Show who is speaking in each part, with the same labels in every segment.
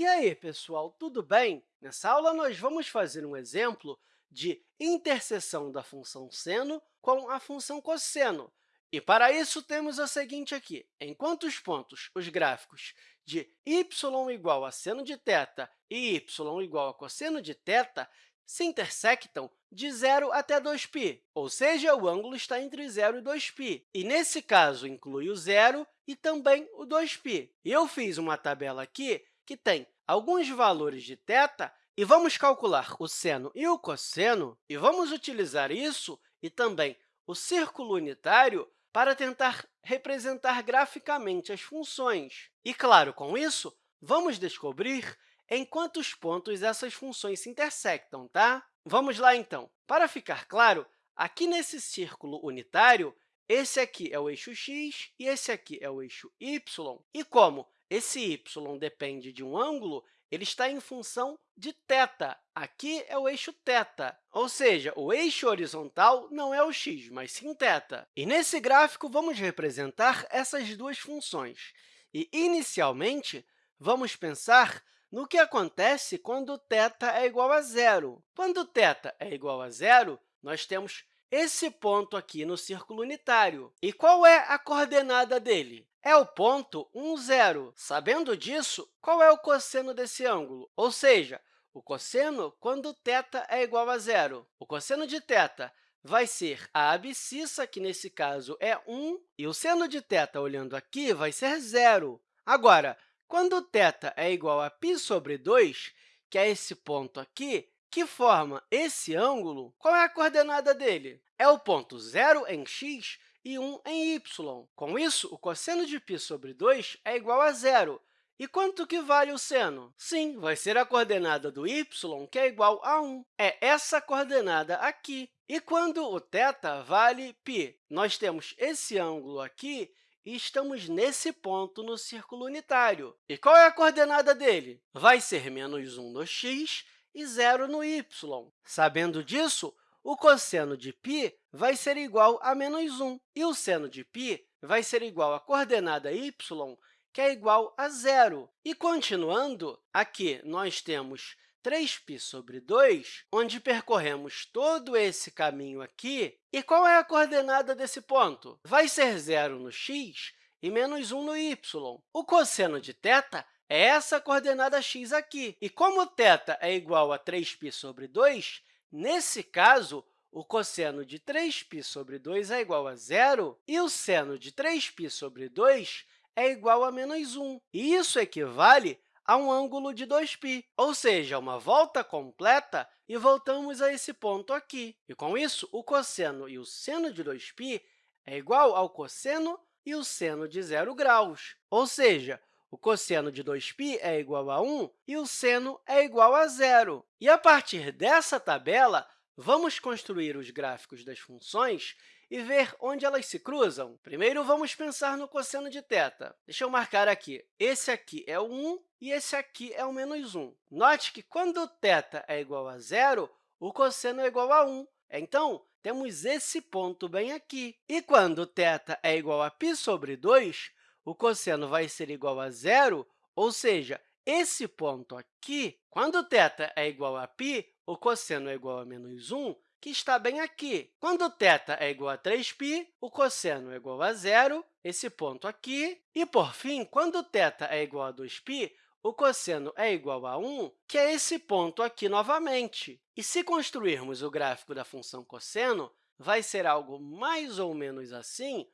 Speaker 1: E aí, pessoal, tudo bem? Nessa aula, nós vamos fazer um exemplo de interseção da função seno com a função cosseno. E, para isso, temos o seguinte aqui. Enquanto os pontos, os gráficos de y igual a seno de θ e y igual a cosseno de θ se intersectam de 0 até 2π, ou seja, o ângulo está entre 0 e 2π. E, nesse caso, inclui o zero e também o 2π. E eu fiz uma tabela aqui que tem alguns valores de θ e vamos calcular o seno e o cosseno, e vamos utilizar isso e também o círculo unitário para tentar representar graficamente as funções. E, claro, com isso, vamos descobrir em quantos pontos essas funções se intersectam, tá? Vamos lá, então. Para ficar claro, aqui nesse círculo unitário, esse aqui é o eixo x e esse aqui é o eixo y. E como esse y depende de um ângulo, ele está em função de θ. Aqui é o eixo θ, ou seja, o eixo horizontal não é o x, mas sim θ. E, nesse gráfico, vamos representar essas duas funções. E, inicialmente, vamos pensar no que acontece quando θ é igual a zero. Quando θ é igual a zero, nós temos esse ponto aqui no círculo unitário. E qual é a coordenada dele? É o ponto 1, 0. Sabendo disso, qual é o cosseno desse ângulo? Ou seja, o cosseno quando θ é igual a zero. O cosseno de θ vai ser a abscissa, que nesse caso é 1, e o seno de θ, olhando aqui, vai ser zero. Agora, quando θ é igual a π sobre 2, que é esse ponto aqui, que forma esse ângulo, qual é a coordenada dele? É o ponto zero em x e 1 em y. Com isso, o cosseno de π sobre 2 é igual a zero. E quanto que vale o seno? Sim, vai ser a coordenada do y, que é igual a 1. É essa coordenada aqui. E quando o θ vale π? Nós temos esse ângulo aqui e estamos nesse ponto no círculo unitário. E qual é a coordenada dele? Vai ser menos 1 no x e zero no y. Sabendo disso, o cosseno de π vai ser igual a menos 1, e o seno de π vai ser igual à coordenada y, que é igual a zero. E, continuando, aqui nós temos 3π sobre 2, onde percorremos todo esse caminho aqui. E qual é a coordenada desse ponto? Vai ser zero no x e menos 1 no y. O cosseno de θ é essa coordenada x aqui. E como θ é igual a 3π sobre 2, nesse caso, o cosseno de 3π sobre 2 é igual a zero e o seno de 3π sobre 2 é igual a menos 1. E isso equivale a um ângulo de 2π, ou seja, uma volta completa, e voltamos a esse ponto aqui. E, com isso, o cosseno e o seno de 2π é igual ao cosseno e o seno de zero graus, ou seja, o cosseno de 2π é igual a 1 e o seno é igual a zero. E, a partir dessa tabela, vamos construir os gráficos das funções e ver onde elas se cruzam. Primeiro, vamos pensar no cosseno de θ. Deixa eu marcar aqui. Esse aqui é o 1 e esse aqui é o menos 1. Note que, quando θ é igual a zero, o cosseno é igual a 1. Então, temos esse ponto bem aqui. E quando θ é igual a π sobre 2, o cosseno vai ser igual a zero, ou seja, esse ponto aqui, quando θ é igual a π, o cosseno é igual a menos 1, que está bem aqui. Quando θ é igual a 3π, o cosseno é igual a zero, esse ponto aqui. E, por fim, quando θ é igual a 2π, o cosseno é igual a 1, que é esse ponto aqui novamente. E se construirmos o gráfico da função cosseno, vai ser algo mais ou menos assim,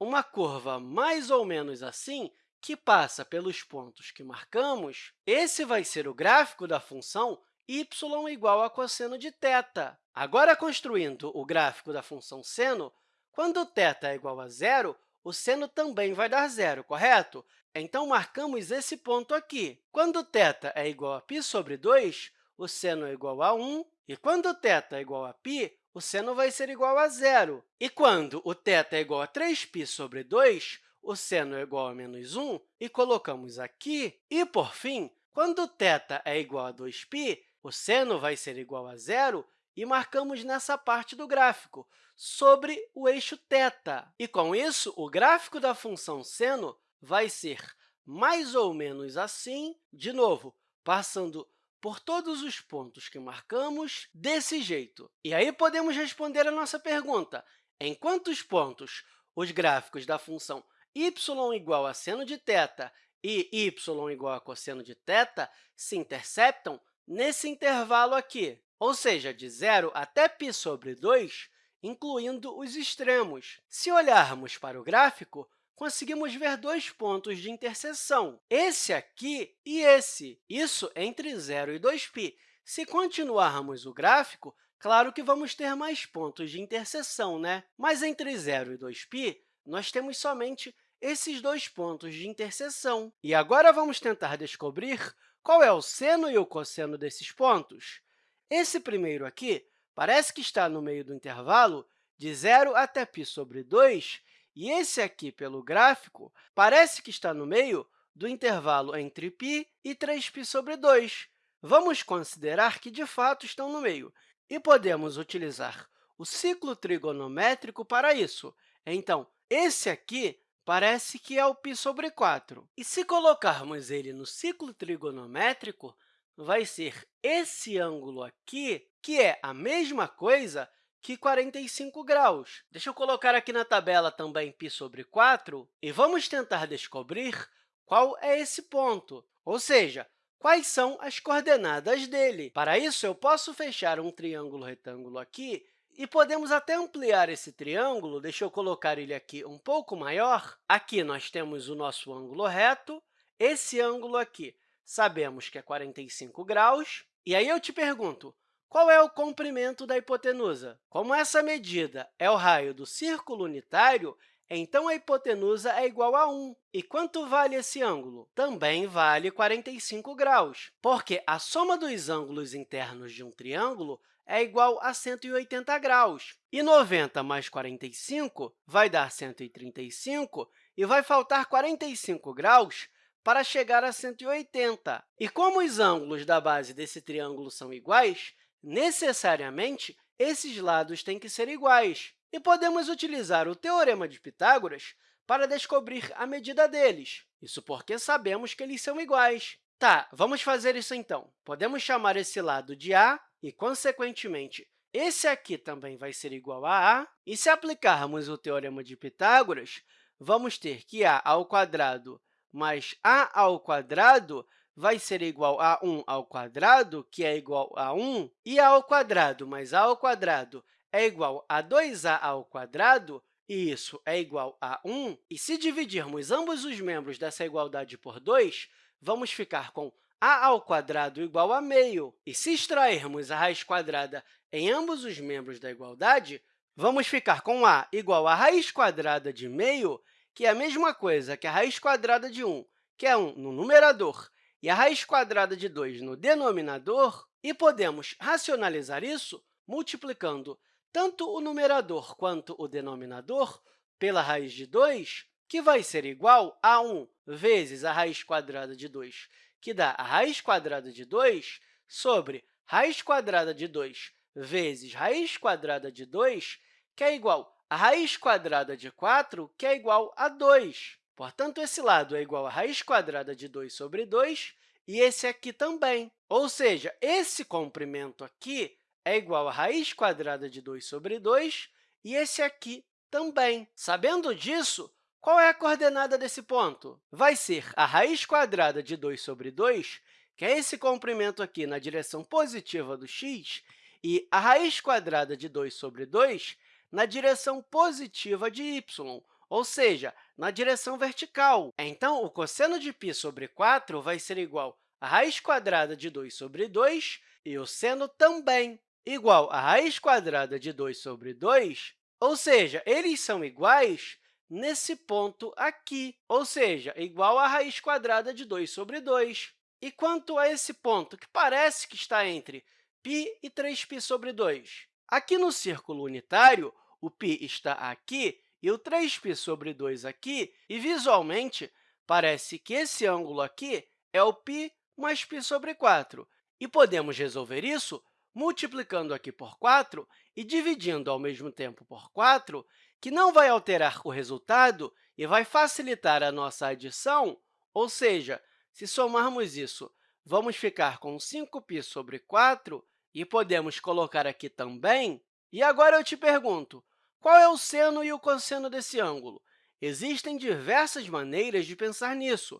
Speaker 1: uma curva mais ou menos assim, que passa pelos pontos que marcamos, esse vai ser o gráfico da função y igual a cosseno de θ. Agora, construindo o gráfico da função seno, quando θ é igual a zero, o seno também vai dar zero, correto? Então, marcamos esse ponto aqui. Quando θ é igual a π sobre 2, o seno é igual a 1, e quando θ é igual a π, o seno vai ser igual a zero. E quando o θ é igual a 3π sobre 2, o seno é igual a menos 1, e colocamos aqui. E, por fim, quando θ é igual a 2π, o seno vai ser igual a zero, e marcamos nessa parte do gráfico, sobre o eixo θ. E, com isso, o gráfico da função seno vai ser mais ou menos assim. De novo, passando por todos os pontos que marcamos desse jeito. E aí podemos responder a nossa pergunta. Em quantos pontos os gráficos da função y igual a seno de θ e y igual a cosseno de θ se interceptam nesse intervalo aqui, ou seja, de 0 até π sobre 2, incluindo os extremos. Se olharmos para o gráfico, conseguimos ver dois pontos de interseção, esse aqui e esse, isso entre 0 e 2π. Se continuarmos o gráfico, claro que vamos ter mais pontos de interseção, né? Mas entre 0 e 2π, nós temos somente esses dois pontos de interseção. E agora vamos tentar descobrir qual é o seno e o cosseno desses pontos. Esse primeiro aqui parece que está no meio do intervalo de 0 até π sobre 2, e esse aqui, pelo gráfico, parece que está no meio do intervalo entre π e 3π sobre 2. Vamos considerar que, de fato, estão no meio, e podemos utilizar o ciclo trigonométrico para isso. Então, esse aqui parece que é o π sobre 4. E se colocarmos ele no ciclo trigonométrico, vai ser esse ângulo aqui, que é a mesma coisa que 45 graus. Deixa eu colocar aqui na tabela também π sobre 4 e vamos tentar descobrir qual é esse ponto, ou seja, quais são as coordenadas dele. Para isso, eu posso fechar um triângulo retângulo aqui e podemos até ampliar esse triângulo, deixa eu colocar ele aqui um pouco maior. Aqui nós temos o nosso ângulo reto, esse ângulo aqui sabemos que é 45 graus. E aí eu te pergunto, qual é o comprimento da hipotenusa? Como essa medida é o raio do círculo unitário, então a hipotenusa é igual a 1. E quanto vale esse ângulo? Também vale 45 graus, porque a soma dos ângulos internos de um triângulo é igual a 180 graus. E 90 mais 45 vai dar 135, e vai faltar 45 graus para chegar a 180. E como os ângulos da base desse triângulo são iguais, necessariamente, esses lados têm que ser iguais. E podemos utilizar o Teorema de Pitágoras para descobrir a medida deles. Isso porque sabemos que eles são iguais. Tá, vamos fazer isso então. Podemos chamar esse lado de A e, consequentemente, esse aqui também vai ser igual a a. E se aplicarmos o Teorema de Pitágoras, vamos ter que a ao quadrado mais a ao quadrado vai ser igual a 1 ao quadrado, que é igual a 1, e a ao quadrado mais a ao quadrado é igual a 2a ao quadrado, e isso é igual a 1. E se dividirmos ambos os membros dessa igualdade por 2, vamos ficar com a ao quadrado igual a meio. E se extrairmos a raiz quadrada em ambos os membros da igualdade, vamos ficar com a igual a raiz quadrada de meio, que é a mesma coisa que a raiz quadrada de 1, que é 1 no numerador, e a raiz quadrada de 2 no denominador, e podemos racionalizar isso multiplicando tanto o numerador quanto o denominador pela raiz de 2, que vai ser igual a 1 vezes a raiz quadrada de 2, que dá a raiz quadrada de 2, sobre raiz quadrada de 2 vezes raiz quadrada de 2, que é igual a raiz quadrada de 4, que é igual a 2. Portanto, esse lado é igual a raiz quadrada de 2 sobre 2, e esse aqui também. Ou seja, esse comprimento aqui é igual a raiz quadrada de 2 sobre 2, e esse aqui também. Sabendo disso, qual é a coordenada desse ponto? Vai ser a raiz quadrada de 2 sobre 2, que é esse comprimento aqui na direção positiva do x, e a raiz quadrada de 2 sobre 2 na direção positiva de y, ou seja, na direção vertical. Então, o cosseno de π sobre 4 vai ser igual a raiz quadrada de 2 sobre 2 e o seno também igual a raiz quadrada de 2 sobre 2, ou seja, eles são iguais nesse ponto aqui, ou seja, igual a raiz quadrada de 2 sobre 2. E quanto a esse ponto, que parece que está entre π e 3π sobre 2? Aqui no círculo unitário, o π está aqui e o 3π sobre 2 aqui, e, visualmente, parece que esse ângulo aqui é o π mais π sobre 4. E podemos resolver isso multiplicando aqui por 4 e dividindo ao mesmo tempo por 4, que não vai alterar o resultado e vai facilitar a nossa adição, ou seja, se somarmos isso vamos ficar com 5π sobre 4 e podemos colocar aqui também. E agora eu te pergunto, qual é o seno e o cosseno desse ângulo? Existem diversas maneiras de pensar nisso.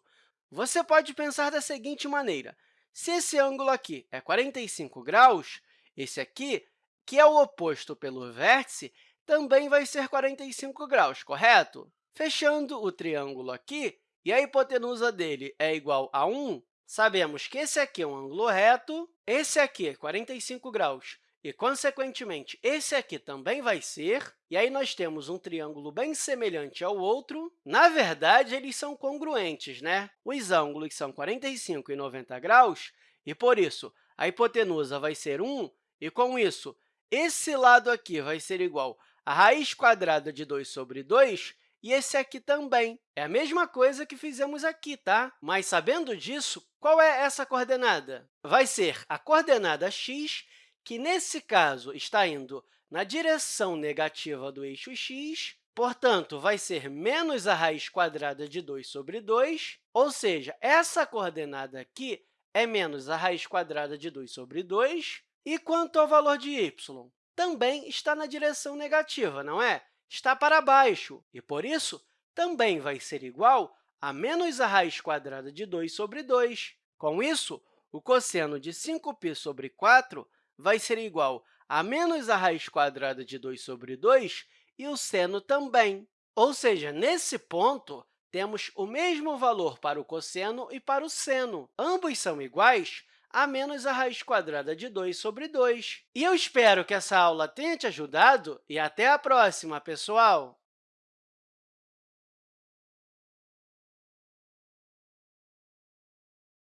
Speaker 1: Você pode pensar da seguinte maneira. Se esse ângulo aqui é 45 graus, esse aqui, que é o oposto pelo vértice, também vai ser 45 graus, correto? Fechando o triângulo aqui, e a hipotenusa dele é igual a 1, sabemos que esse aqui é um ângulo reto, esse aqui é 45 graus e, consequentemente, esse aqui também vai ser, e aí nós temos um triângulo bem semelhante ao outro. Na verdade, eles são congruentes, né? Os ângulos são 45 e 90 graus, e, por isso, a hipotenusa vai ser 1, e, com isso, esse lado aqui vai ser igual a raiz quadrada de 2 sobre 2, e esse aqui também. É a mesma coisa que fizemos aqui, tá? Mas, sabendo disso, qual é essa coordenada? Vai ser a coordenada x que, nesse caso, está indo na direção negativa do eixo x, portanto, vai ser menos a raiz quadrada de 2 sobre 2, ou seja, essa coordenada aqui é menos a raiz quadrada de 2 sobre 2. E quanto ao valor de y? Também está na direção negativa, não é? Está para baixo, e, por isso, também vai ser igual a menos a raiz quadrada de 2 sobre 2. Com isso, o cosseno de 5π sobre 4 vai ser igual a menos a raiz quadrada de 2 sobre 2 e o seno também. Ou seja, nesse ponto, temos o mesmo valor para o cosseno e para o seno. Ambos são iguais a menos a raiz quadrada de 2 sobre 2. E eu espero que essa aula tenha te ajudado e até a próxima, pessoal!